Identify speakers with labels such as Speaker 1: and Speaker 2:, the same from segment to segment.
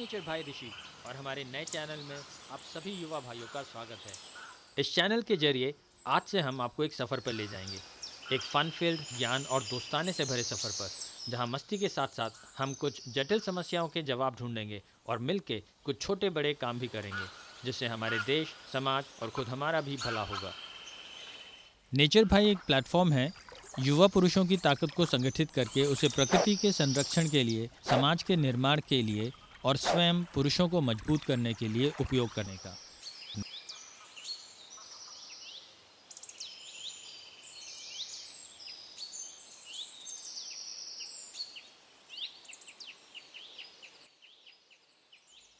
Speaker 1: Nature भाई ऋषि और हमारे नए चैनल में आप सभी युवा भाइयों का स्वागत है। इस चैनल के ज़रिए आज से हम आपको एक सफ़र पर ले जाएँगे। एक फन फ़ील्ड ज्ञान और दोस्ताने से भरे सफ़र पर जहाँ मस्ती के साथ साथ हम कुछ जटिल समस्याओं के जवाब ढूंढेंगे और मिलके कुछ छोटे बड़े काम भी करेंगे जिससे हमारे देश समाज और खुद हमारा भी भला होगा। नेचर भाई एक प्लेटफॉर्म है। युवा पुरुषों की ताकत को संगठित करके उसे प्रकृति के संरक्षण के लिए समाज के निर्माण के लिए और स्वयं पुरुषों को मज़बूत करने के लिए उपयोग करने का।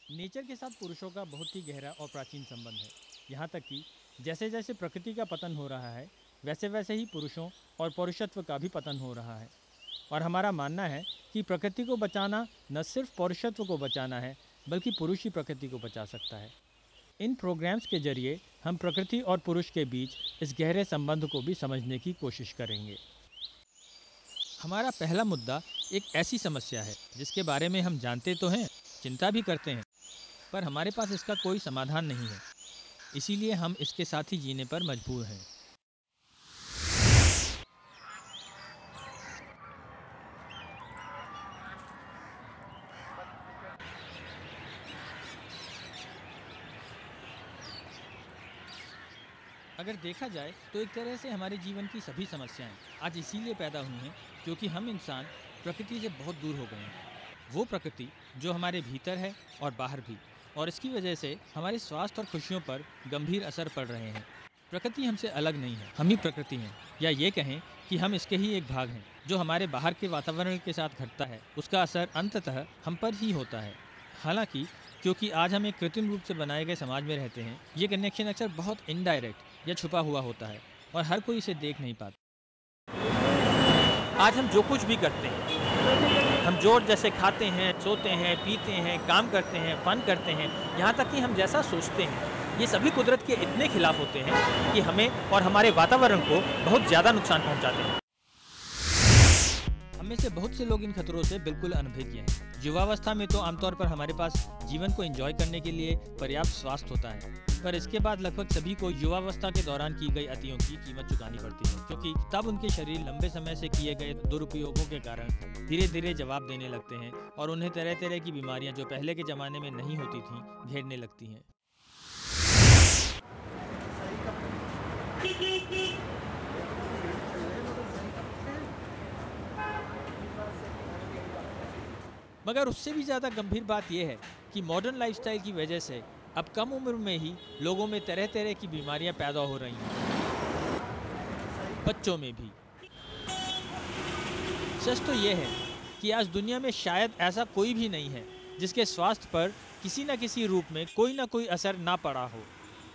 Speaker 1: नेचर के साथ पुरुषों का बहुत ही गहरा और प्राचीन संबंध है। यहाँ तक कि जैसे जैसे प्रकृति का पतन हो रहा है वैसे वैसे ही पुरुषों और पौरुषत्व का भी पतन हो रहा है। और हमारा मानना है कि प्रकृति को बचाना न सिर्फ़ पौरुषत्व को बचाना है, बल्कि पुरुष ही प्रकृति को बचा सकता है। इन प्रोग्राम्स के ज़रिए हम प्रकृति और पुरुष के बीच इस गहरे संबंध को भी समझने की कोशिश करेंगे। हमारा पहला मुद्दा एक ऐसी समस्या है, जिसके बारे में हम जानते तो हैं, चिंता भी करते हैं, पर हमारे पास इसका कोई समाधान नहीं है। इसीलिए हम इसके साथ ही जीने पर मजबूर हैं। अगर देखा जाए तो एक तरह से हमारे जीवन की सभी समस्याएँ आज इसीलिए पैदा हुई हैं क्योंकि हम इंसान प्रकृति से बहुत दूर हो गए हैं। वो प्रकृति जो हमारे भीतर है और बाहर भी, और इसकी वजह से हमारे स्वास्थ्य और खुशियों पर गंभीर असर पड़ रहे हैं। प्रकृति हमसे अलग नहीं है, हम ही प्रकृति हैं। या ये कहें कि हम इसके ही एक भाग हैं, जो हमारे बाहर के वातावरण के साथ घटता है, उसका असर अंततः हम पर ही होता है। हालाँकि, क्योंकि आज हम एक कृत्रिम रूप से बनाए गए समाज में रहते हैं, ये कनेक्शन अक्सर बहुत इनडायरेक्ट या छुपा हुआ होता है और हर कोई इसे देख नहीं पाता। आज हम जो कुछ भी करते हैं, हम ज़ोर जैसे खाते हैं, सोते हैं, पीते हैं, काम करते हैं, फन करते हैं, यहाँ तक कि हम जैसा सोचते हैं, ये सभी कुदरत के इतने खिलाफ होते हैं कि हमें और हमारे वातावरण को बहुत ज़्यादा नुकसान पहुँचाते हैं। हमें से बहुत से लोग इन खतरों से बिल्कुल अनभिज्ञ हैं। युवावस्था में तो आमतौर पर हमारे पास जीवन को एंजॉय करने के लिए पर्याप्त स्वास्थ्य होता है। पर इसके बाद लगभग सभी को युवावस्था के दौरान की गई अतियों की कीमत चुकानी पड़ती है, क्योंकि तब उनके शरीर लंबे समय से किए गए दुरुपयोगों के कारण धीरे धीरे जवाब देने लगते हैं और उन्हें तरह तरह की बीमारियाँ जो पहले के ज़माने में नहीं होती थीं, घेरने लगती हैं। मगर उससे भी ज़्यादा गंभीर बात यह है कि मॉडर्न लाइफस्टाइल की वजह से अब कम उम्र में ही लोगों में तरह तरह की बीमारियाँ पैदा हो रही हैं। बच्चों में भी। सच तो यह है कि आज दुनिया में शायद ऐसा कोई भी नहीं है, जिसके स्वास्थ्य पर किसी न किसी रूप में कोई ना कोई असर ना पड़ा हो।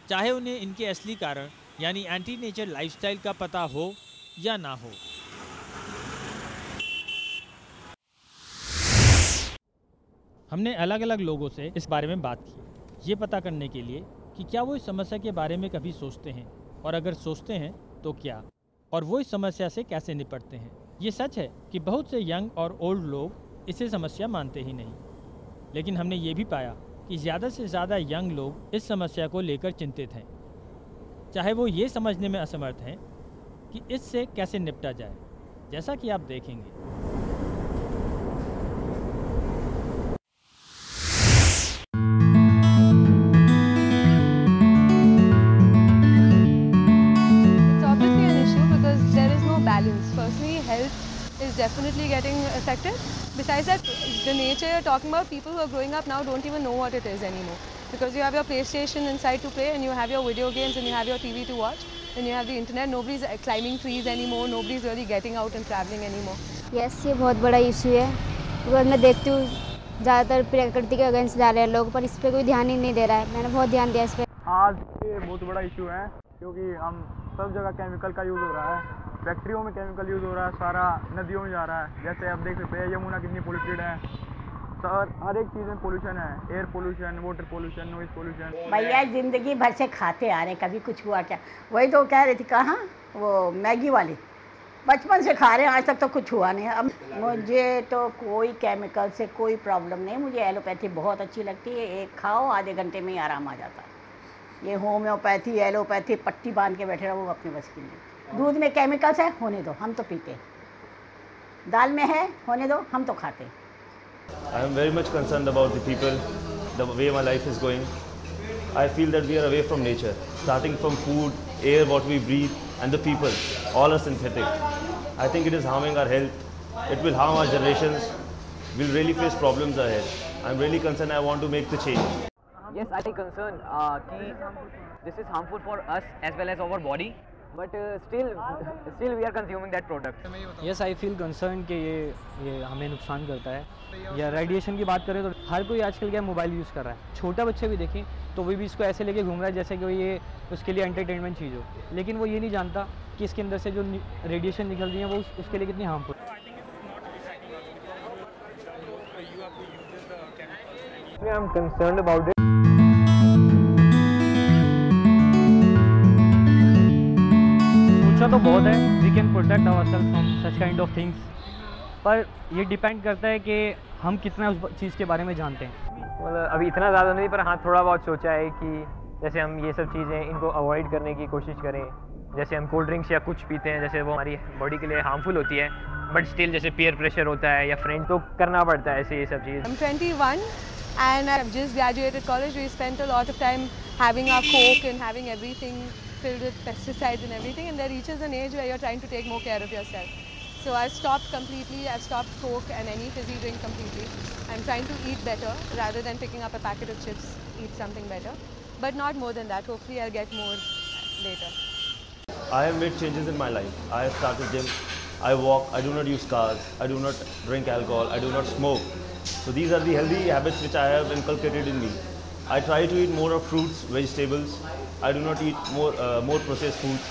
Speaker 1: चाहे उन्हें इनके असली कारण, यानी एंटी नेचर लाइफस्टाइल का पता हो या ना हो। हमने अलग अलग लोगों से इस बारे में बात की। ये पता करने के लिए कि क्या वो इस समस्या के बारे में कभी सोचते हैं? और अगर सोचते हैं तो क्या? और वो इस समस्या से कैसे निपटते हैं? ये सच है कि बहुत से यंग और ओल्ड लोग इसे समस्या मानते ही नहीं। लेकिन हमने ये भी पाया कि ज़्यादा से ज़्यादा यंग लोग इस समस्या को लेकर चिंतित हैं। चाहे वो ये समझने में असमर्थ हैं कि इससे कैसे निपटा जाए, जैसा कि आप देखेंगे।
Speaker 2: Definitely health is definitely getting affected. Besides that, the nature you're talking about, people who are growing up now don't even know what it is anymore. Because you have your PlayStation inside to play and you have your video games and you have your TV to watch and you have the internet. Nobody's climbing trees anymore. Nobody's really getting out and traveling anymore.
Speaker 3: Yes, ये बहुत बड़ा issue है because मैं देखती हूँ ज़्यादातर प्रकृति के अगेंस्ट जा रहे हैं लोग पर इस पर कोई ध्यान ही नहीं दे रहा है मैंने बहुत ध्यान दिया इस पर
Speaker 4: आज ये बहुत बड़ा इशू है क्योंकि हम सब जगह केमिकल का यूज़ हो रहा है फैक्ट्रियों में केमिकल यूज़ हो रहा है, सारा नदियों में जा रहा है। जैसे आप देख सकते हैं, यमुना कितनी पोल्यूटेड है। सर, हर एक चीज़ में पोल्यूशन है। Air pollution water pollution noise pollution
Speaker 5: भैया, ज़िंदगी भर से खाते आ रहे हैं, कभी कुछ हुआ क्या? वही तो कह रही थी, कहाँ? वो मैगी वाली। बचपन से खा रहे हैं, आज तक तो कुछ हुआ नहीं अब मुझे तो कोई केमिकल से कोई प्रॉब्लम नहीं। मुझे एलोपैथी बहुत अच्छी लगती है। एक खाओ, आधे घंटे में ही आराम आ जाता है। ये होम्योपैथी एलोपैथी पट्टी बाँध के बैठे रहो अपने बस की नहीं दूध में केमिकल्स है होने दो हम तो पीते हैं दाल में है होने दो हम तो खाते हैं
Speaker 6: I am very much concerned about the people, the way my life is going. I feel that we are away from nature, starting from food, air, what we breathe, and the people. All are synthetic. I think it is harming our health. It will harm our generations. We'll really face problems ahead. I'm really concerned. I want to make the change.
Speaker 7: Yes, I am concerned uh, कि this is harmful for us as well as our body. But uh, still, still we are consuming that product.
Speaker 8: Yes I feel concern कि ये ये हमें नुकसान करता है या radiation की बात करें तो हर कोई आजकल क्या मोबाइल यूज़ कर रहा है छोटा बच्चे भी देखें तो वो भी इसको ऐसे लेके घूम रहा है जैसे कि ये उसके लिए एंटरटेनमेंट चीज़ हो लेकिन वो ये नहीं जानता कि इसके अंदर से जो रेडिएशन निकल रही है वो उस, उसके लिए कितनी harmful
Speaker 7: I am concerned about it.
Speaker 8: सोचा तो बहुत है। We can protect our self from such kind of things पर ये डिपेंड करता है कि हम कितना उस चीज़ के बारे में जानते हैं।
Speaker 7: मतलब अभी इतना ज़्यादा नहीं पर हाँ थोड़ा बहुत सोचा है कि जैसे हम ये सब चीज़ें इनको अवॉइड करने की कोशिश करें। जैसे हम कोल्ड ड्रिंक्स या कुछ पीते हैं जैसे वो हमारी बॉडी के लिए हार्मफुल होती है बट स्टिल जैसे पीयर प्रेशर होता है या फ्रेंड तो करना पड़ता है ऐसे ये सब चीज़।
Speaker 2: I'm 21 and I've just graduated college. We spent a lot of time having our coke and having everything. Filled with pesticides and everything. And there reaches an age where you're trying to take more care of yourself. So I've stopped completely. I've stopped coke and any fizzy drink completely. I'm trying to eat better rather than picking up a packet of chips. Eat something better, but not more than that. Hopefully, I'll get more later.
Speaker 6: I have made changes in my life. I have started gym. I walk. I do not use cars. I do not drink alcohol. I do not smoke. So these are the healthy habits which I have inculcated in me. I try to eat more of fruits, vegetables. I do not eat more uh, more processed foods,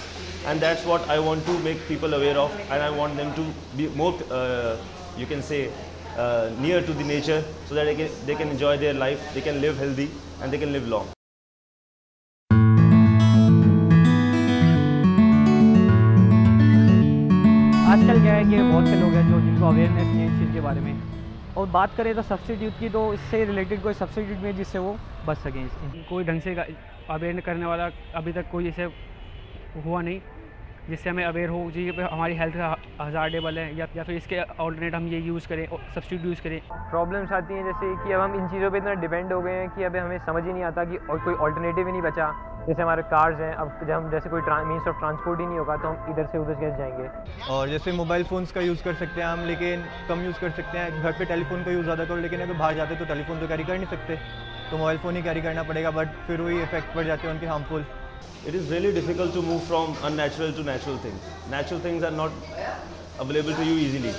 Speaker 6: and that's what I want to make people aware of. And I want them to be more, uh, you can say, uh, near to the nature, so that they can, they can enjoy their life. They can live healthy and they can live long.
Speaker 8: आजकल क्या है कि बहुत से लोग हैं जो जिनको अवेयरनेस नहीं है इस चीज़ के बारे में और बात करें तो सब्सिट्यूट की तो इससे रिलेटेड कोई सब्सिट्यूट में जिससे वो बच सकें इससे
Speaker 9: कोई ढंग से अवेयर करने वाला अभी तक कोई ऐसे हुआ नहीं जिससे हमें अवेयर हो जी हमारी हेल्थ हजार्डेबल है या या फिर इसके ऑल्टरनेट हम ये यूज़ करें सब्सिट्यूट यूज़ करें।
Speaker 7: प्रॉब्लम्स आती हैं जैसे कि अब हम इन चीज़ों पे इतना डिपेंड हो गए हैं कि अब हमें समझ ही नहीं आता कि और कोई ऑल्टरनेटिव ही नहीं बचा। जैसे हमारे कार्स हैं अब जब हम जैसे कोई मीन्स ऑफ़ ट्रांसपोर्ट ही नहीं होगा तो हम इधर से उधर कैसे जाएँगे?
Speaker 4: और जैसे मोबाइल फोन्स का यूज़ कर सकते हैं हम लेकिन कम यूज़ कर सकते हैं। घर पे टेलीफोन का यूज़ ज़्यादा करो लेकिन अगर बाहर जाते तो टेलीफोन तो कैरी कर नहीं सकते। तो मोबाइल फ़ोन ही कैरी करना पड़ेगा बट फिर वही इफ़ेक्ट पड़ जाते हैं उनके harmful
Speaker 6: it is really difficult to move from unnatural to natural things natural things are not available to you easily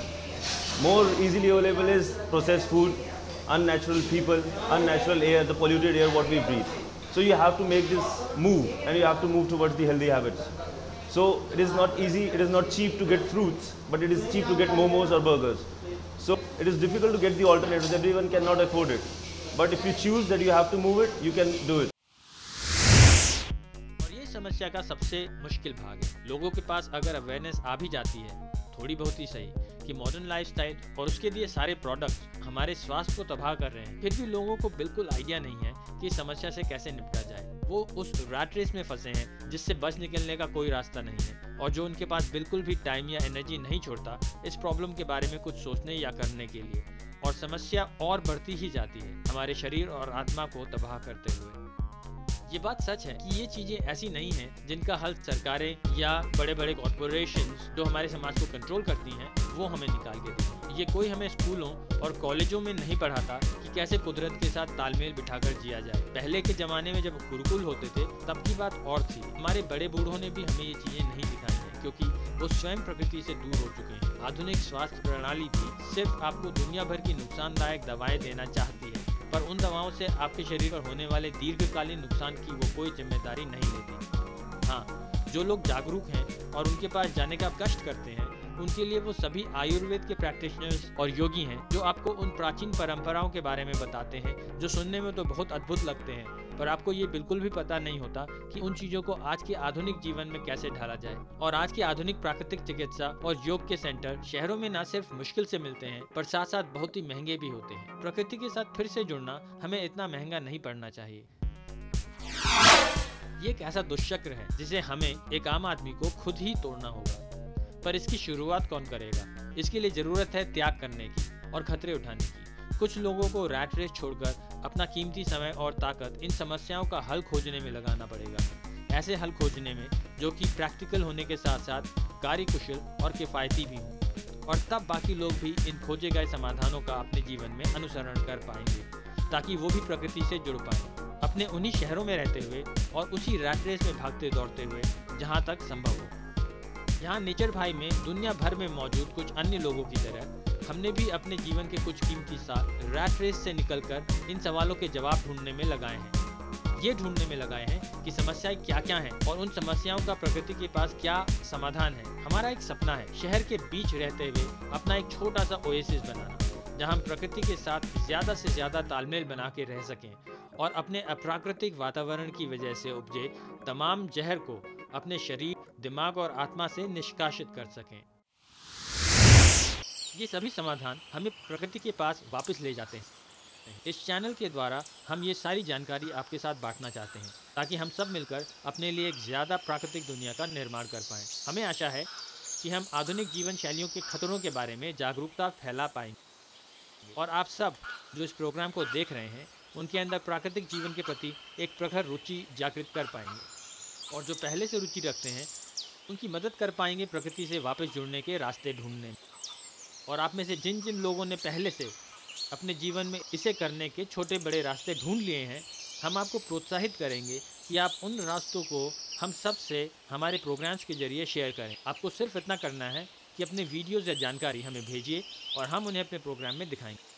Speaker 6: more easily available is process food unnatural people un unnatural air the polluted air what we breathe So you have to make this move and you have to move towards the healthy habits. So it is not easy, it is not cheap to get fruits, but it is cheap to get momos or burgers. So it is difficult to get the alternatives, everyone cannot afford it. But if you choose that you have to move it, you can do it.
Speaker 1: और ये समस्या का सबसे मुश्किल भाग है लोगों के पास अगर अवेयरनेस आ भी जाती है थोड़ी बहुत ही सही कि मॉडर्न लाइफस्टाइल और उसके लिए सारे प्रोडक्ट्स हमारे स्वास्थ्य को तबाह कर रहे हैं फिर भी लोगों को बिल्कुल आइडिया नहीं है कि समस्या से कैसे निपटा जाए? वो उस रैट रेस में फंसे हैं, जिससे बच निकलने का कोई रास्ता नहीं है। और जो उनके पास बिल्कुल भी टाइम या एनर्जी नहीं छोड़ता, इस प्रॉब्लम के बारे में कुछ सोचने या करने के लिए। और समस्या और बढ़ती ही जाती है, हमारे शरीर और आत्मा को तबाह करते हुए। ये बात सच है कि ये चीज़ें ऐसी नहीं हैं जिनका हल सरकारें या बड़े बड़े कॉरपोरेशन जो हमारे समाज को कंट्रोल करती हैं, वो हमें निकाल के देती ये कोई हमें स्कूलों और कॉलेजों में नहीं पढ़ाता कि कैसे कुदरत के साथ तालमेल बिठाकर जिया जाए। पहले के जमाने में जब गुरुकुल होते थे, तब की बात और थी। हमारे बड़े बूढ़ों ने भी हमें ये चीज़ें नहीं दिखाई हैं, क्योंकि वो स्वयं प्रकृति से दूर हो चुके हैं। आधुनिक स्वास्थ्य प्रणाली भी सिर्फ़ आपको दुनिया भर की नुकसानदायक दवाएँ देना चाहती पर उन दवाओं से आपके शरीर पर होने वाले दीर्घकालीन नुकसान की वो कोई ज़िम्मेदारी नहीं लेती। हाँ जो लोग जागरूक हैं और उनके पास जाने का कष्ट करते हैं उनके लिए वो सभी आयुर्वेद के प्रैक्टिशनर्स और योगी हैं, जो आपको उन प्राचीन परंपराओं के बारे में बताते हैं, जो सुनने में तो बहुत अद्भुत लगते हैं। पर आपको ये बिल्कुल भी पता नहीं होता कि उन चीज़ों को आज के आधुनिक जीवन में कैसे ढाला जाए। और आज की आधुनिक प्राकृतिक चिकित्सा और योग के सेंटर शहरों में न सिर्फ़ मुश्किल से मिलते हैं, पर साथ साथ बहुत ही महँगे भी होते हैं। प्रकृति के साथ फिर से जुड़ना हमें इतना महँगा नहीं पड़ना चाहिए। ये एक ऐसा दुष्चक्र है, जिसे हमें एक आम आदमी को खुद ही तोड़ना होगा। पर इसकी शुरुआत कौन करेगा? इसके लिए ज़रूरत है त्याग करने की और खतरे उठाने की। कुछ लोगों को रैट रेस छोड़कर अपना कीमती समय और ताकत इन समस्याओं का हल खोजने में लगाना पड़ेगा। ऐसे हल खोजने में जो कि प्रैक्टिकल होने के साथ साथ कार्यकुशल और किफ़ायती भी हों। और तब बाकी लोग भी इन खोजे गए समाधानों का अपने जीवन में अनुसरण कर पाएँगे, ताकि वो भी प्रकृति से जुड़ पाए। अपने उन्हीं शहरों में रहते हुए और उसी रैट रेस में भागते दौड़ते हुए जहाँ तक संभव हो। यहाँ नेचर भाई में दुनिया भर में मौजूद कुछ अन्य लोगों की तरह, हमने भी अपने जीवन के कुछ कीमती साल रैट रेस से निकलकर इन सवालों के जवाब ढूँढने में लगाए हैं। ये ढूँढने में लगाए हैं कि समस्याएँ क्या क्या हैं और उन समस्याओं का प्रकृति के पास क्या समाधान है। हमारा एक सपना है शहर के बीच रहते हुए अपना एक छोटा सा ओएसिस बनाना, जहाँ हम प्रकृति के साथ ज़्यादा से ज़्यादा तालमेल बना के रह सकें और अपने अप्राकृतिक वातावरण की वजह से उपजे तमाम जहर को अपने शरीर, दिमाग और आत्मा से निष्कासित कर सकें। ये सभी समाधान हमें प्रकृति के पास वापस ले जाते हैं। इस चैनल के द्वारा हम ये सारी जानकारी आपके साथ बांटना चाहते हैं, ताकि हम सब मिलकर अपने लिए एक ज़्यादा प्राकृतिक दुनिया का निर्माण कर पाएँ। हमें आशा है कि हम आधुनिक जीवन शैलियों के खतरों के बारे में जागरूकता फैला पाएँगे। और आप सब जो इस प्रोग्राम को देख रहे हैं उनके अंदर प्राकृतिक जीवन के प्रति एक प्रखर रुचि जागृत कर पाएँगे। और जो पहले से रुचि रखते हैं, उनकी मदद कर पाएँगे प्रकृति से वापस जुड़ने के रास्ते ढूँढने में। और आप में से जिन जिन लोगों ने पहले से अपने जीवन में इसे करने के छोटे बड़े रास्ते ढूंढ लिए हैं, हम आपको प्रोत्साहित करेंगे कि आप उन रास्तों को हम सबसे हमारे प्रोग्राम्स के ज़रिए शेयर करें। आपको सिर्फ़ इतना करना है कि अपने वीडियोज़ या जानकारी हमें भेजिए और हम उन्हें अपने प्रोग्राम में दिखाएँगे।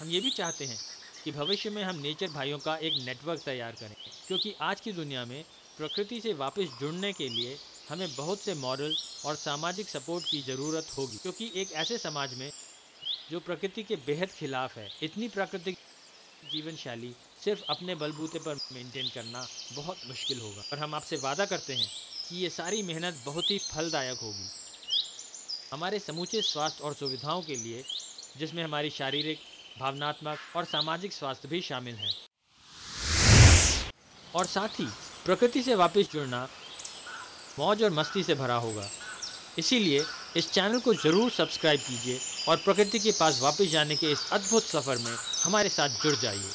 Speaker 1: हम ये भी चाहते हैं कि भविष्य में हम नेचर भाइयों का एक नेटवर्क तैयार करें, क्योंकि आज की दुनिया में प्रकृति से वापस जुड़ने के लिए हमें बहुत से मॉरल और सामाजिक सपोर्ट की ज़रूरत होगी, क्योंकि एक ऐसे समाज में जो प्रकृति के बेहद खिलाफ है। इतनी प्राकृतिक जीवन शैली सिर्फ़ अपने बलबूते पर मेंटेन करना बहुत मुश्किल होगा। और हम आपसे वादा करते हैं कि ये सारी मेहनत बहुत ही फलदायक होगी। हमारे समूचे स्वास्थ्य और सुविधाओं के लिए, जिसमें हमारी शारीरिक भावनात्मक और सामाजिक स्वास्थ्य भी शामिल है। और साथ ही प्रकृति से वापस जुड़ना मौज और मस्ती से भरा होगा। इसीलिए इस चैनल को ज़रूर सब्सक्राइब कीजिए और प्रकृति के पास वापस जाने के इस अद्भुत सफ़र में हमारे साथ जुड़ जाइए।